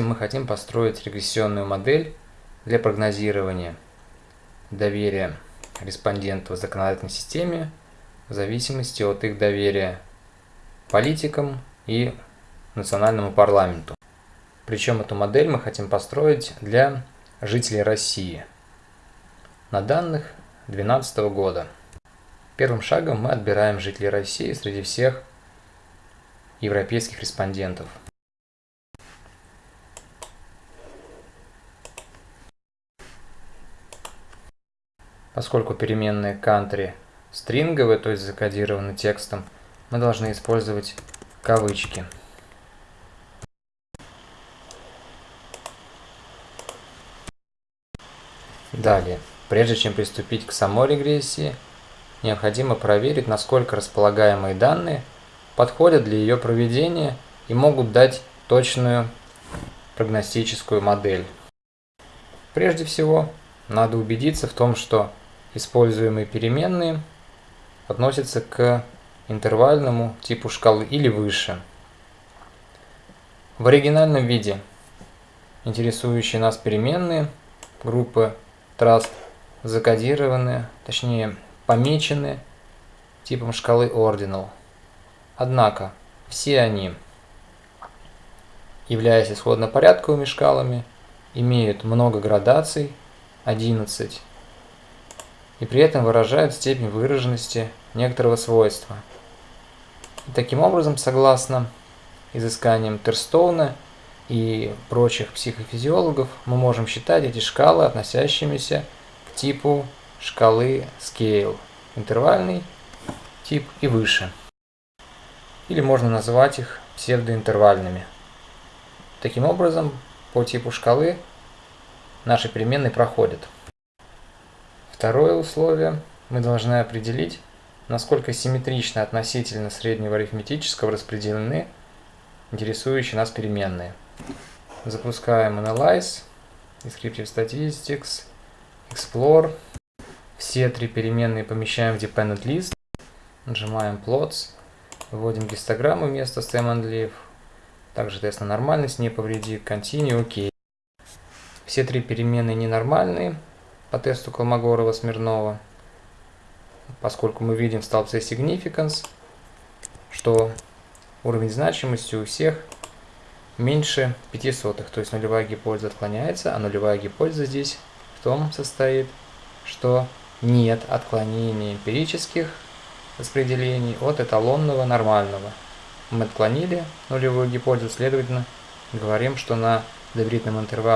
мы хотим построить регрессионную модель для прогнозирования доверия респондентов в законодательной системе в зависимости от их доверия политикам и национальному парламенту. Причем эту модель мы хотим построить для жителей России на данных 2012 года. Первым шагом мы отбираем жителей России среди всех европейских респондентов. Поскольку переменные country стринговые, то есть закодированы текстом, мы должны использовать кавычки. Далее, прежде чем приступить к самой регрессии, необходимо проверить, насколько располагаемые данные подходят для ее проведения и могут дать точную прогностическую модель. Прежде всего, надо убедиться в том, что используемые переменные относятся к интервальному типу шкалы или выше. В оригинальном виде интересующие нас переменные группы trust закодированы, точнее помечены типом шкалы ordinal. Однако все они, являясь исходно-порядковыми шкалами, имеют много градаций, 11 и при этом выражают степень выраженности некоторого свойства. И таким образом, согласно изысканиям Терстоуна и прочих психофизиологов, мы можем считать эти шкалы относящимися к типу шкалы scale, интервальный тип и выше. Или можно назвать их псевдоинтервальными. Таким образом, по типу шкалы наши переменные проходят. Второе условие. Мы должны определить, насколько симметрично относительно среднего арифметического распределены интересующие нас переменные. Запускаем Analyze, Descriptive Statistics, Explore. Все три переменные помещаем в Dependent List. Нажимаем Plots, вводим гистограмму вместо stem and leaf. Также тест на нормальность, не повреди, Continue, ОК. Все три переменные ненормальные, по тесту Колмогорова-Смирнова, поскольку мы видим в столбце significance, что уровень значимости у всех меньше 5 сотых, то есть нулевая гипотеза отклоняется, а нулевая гипотеза здесь в том состоит, что нет отклонений эмпирических распределений от эталонного нормального. Мы отклонили нулевую гипотезу, следовательно, говорим, что на доверительном интервале